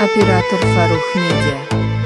Оператор Фарух Медиа.